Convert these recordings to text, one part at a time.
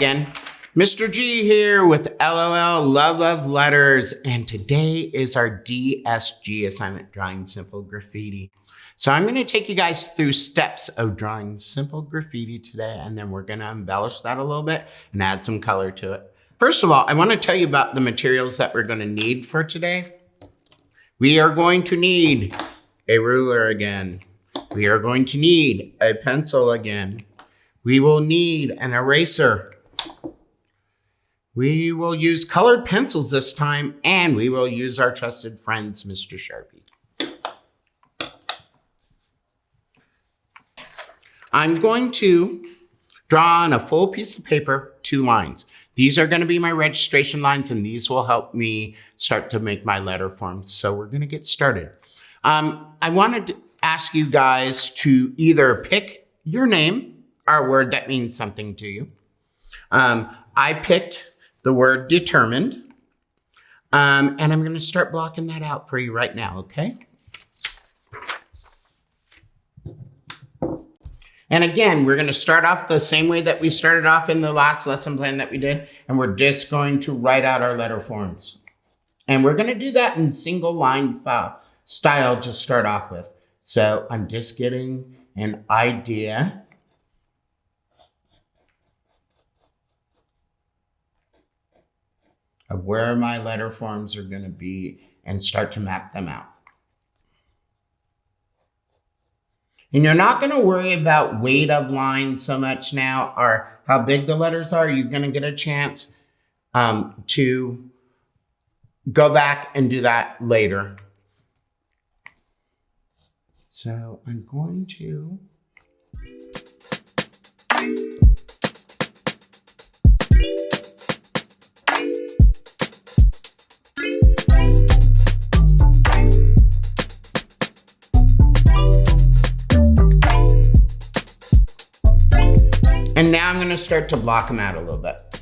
again. Mr. G here with LOL Love of Letters, and today is our DSG assignment, Drawing Simple Graffiti. So I'm gonna take you guys through steps of drawing simple graffiti today, and then we're gonna embellish that a little bit and add some color to it. First of all, I wanna tell you about the materials that we're gonna need for today. We are going to need a ruler again. We are going to need a pencil again. We will need an eraser we will use colored pencils this time, and we will use our trusted friends, Mr. Sharpie. I'm going to draw on a full piece of paper two lines. These are going to be my registration lines, and these will help me start to make my letter forms. So we're going to get started. Um, I wanted to ask you guys to either pick your name, or a word that means something to you. Um, I picked the word determined. Um, and I'm going to start blocking that out for you right now, okay? And again, we're going to start off the same way that we started off in the last lesson plan that we did, and we're just going to write out our letter forms. And we're going to do that in single line file style to start off with. So I'm just getting an idea of where my letter forms are going to be and start to map them out. And you're not going to worry about weight of lines so much now or how big the letters are. You're going to get a chance um, to go back and do that later. So I'm going to And now I'm to start to block them out a little bit.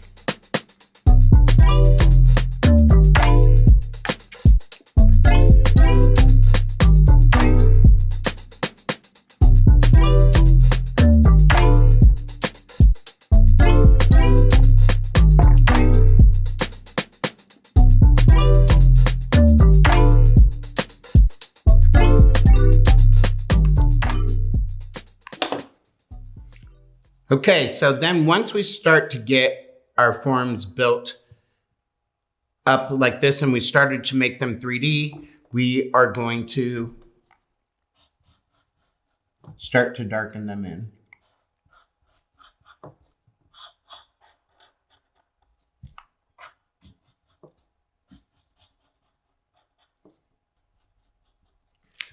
Okay, so then once we start to get our forms built up like this and we started to make them 3D, we are going to start to darken them in.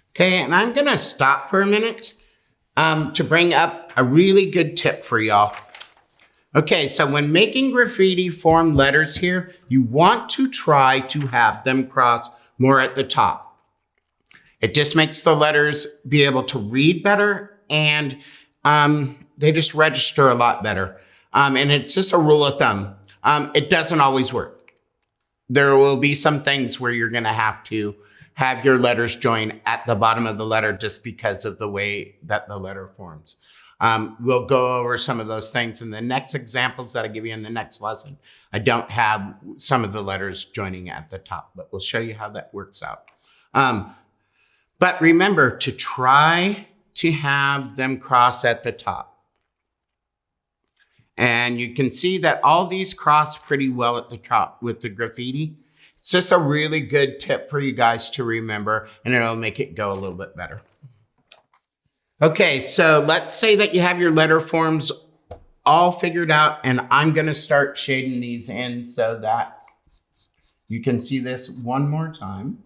Okay, and I'm gonna stop for a minute um, to bring up a really good tip for y'all. Okay, so when making graffiti form letters here, you want to try to have them cross more at the top. It just makes the letters be able to read better and um, they just register a lot better. Um, and it's just a rule of thumb. Um, it doesn't always work. There will be some things where you're gonna have to have your letters join at the bottom of the letter just because of the way that the letter forms. Um, we'll go over some of those things in the next examples that I give you in the next lesson. I don't have some of the letters joining at the top, but we'll show you how that works out. Um, but remember to try to have them cross at the top. And you can see that all these cross pretty well at the top with the graffiti. It's just a really good tip for you guys to remember and it'll make it go a little bit better. Okay, so let's say that you have your letter forms all figured out and I'm gonna start shading these in so that you can see this one more time.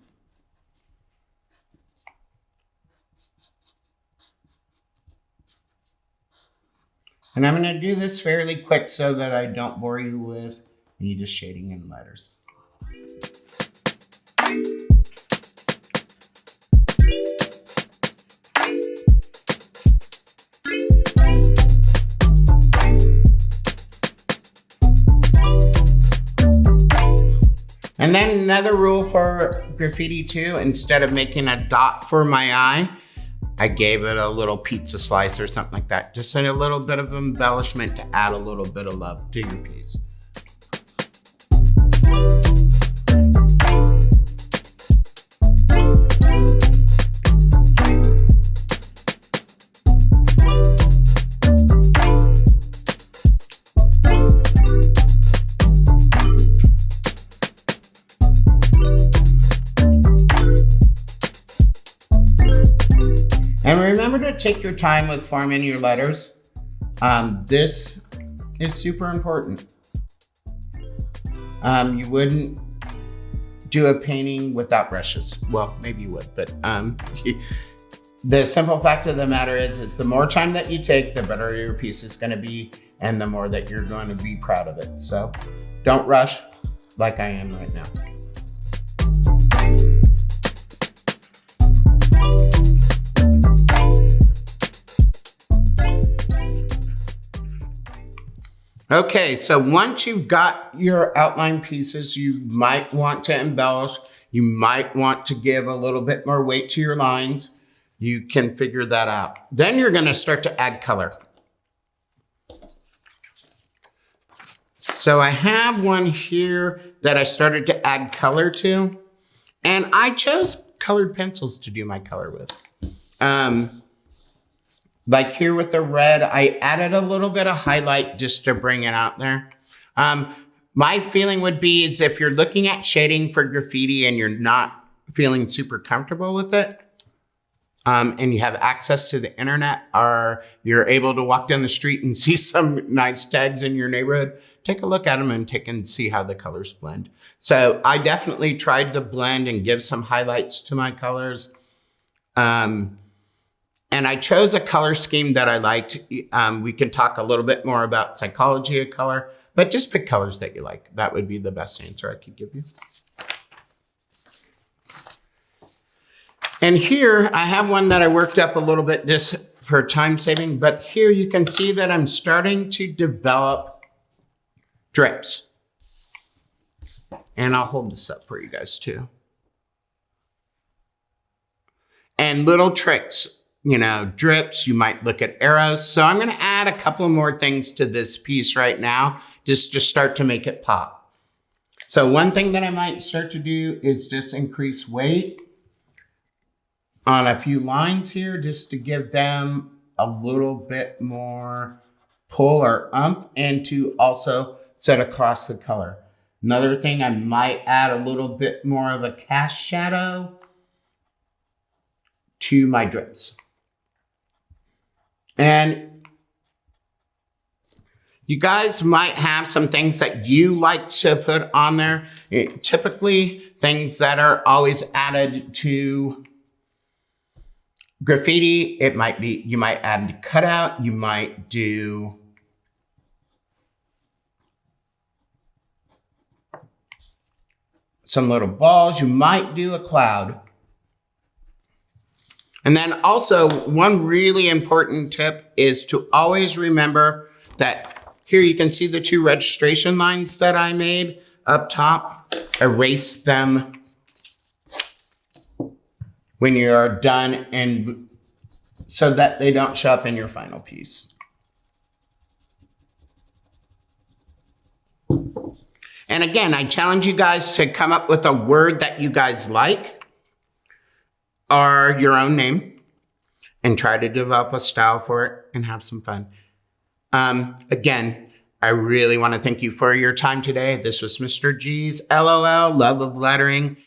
And I'm gonna do this fairly quick so that I don't bore you with me just shading in letters. And then another rule for graffiti too, instead of making a dot for my eye, I gave it a little pizza slice or something like that. Just a little bit of embellishment to add a little bit of love to your piece. Take your time with forming your letters. Um, this is super important. Um, you wouldn't do a painting without brushes. Well, maybe you would, but um, the simple fact of the matter is, is the more time that you take, the better your piece is gonna be and the more that you're going to be proud of it. So don't rush like I am right now. Okay, so once you've got your outline pieces, you might want to embellish. You might want to give a little bit more weight to your lines. You can figure that out. Then you're gonna start to add color. So I have one here that I started to add color to, and I chose colored pencils to do my color with. Um, like here with the red, I added a little bit of highlight just to bring it out there. Um, my feeling would be is if you're looking at shading for graffiti and you're not feeling super comfortable with it, um, and you have access to the internet or you're able to walk down the street and see some nice tags in your neighborhood, take a look at them and take and see how the colors blend. So I definitely tried to blend and give some highlights to my colors. Um, and I chose a color scheme that I liked. Um, we can talk a little bit more about psychology of color, but just pick colors that you like. That would be the best answer I could give you. And here I have one that I worked up a little bit just for time saving, but here you can see that I'm starting to develop drips. And I'll hold this up for you guys too. And little tricks you know, drips, you might look at arrows. So I'm gonna add a couple more things to this piece right now, just to start to make it pop. So one thing that I might start to do is just increase weight on a few lines here, just to give them a little bit more pull or ump and to also set across the color. Another thing, I might add a little bit more of a cast shadow to my drips. And you guys might have some things that you like to put on there. It, typically, things that are always added to graffiti, it might be, you might add a cutout, you might do some little balls, you might do a cloud. And then also one really important tip is to always remember that here you can see the two registration lines that I made up top. Erase them when you're done and so that they don't show up in your final piece. And again, I challenge you guys to come up with a word that you guys like are your own name and try to develop a style for it and have some fun. Um, again, I really want to thank you for your time today. This was Mr. G's LOL, Love of Lettering.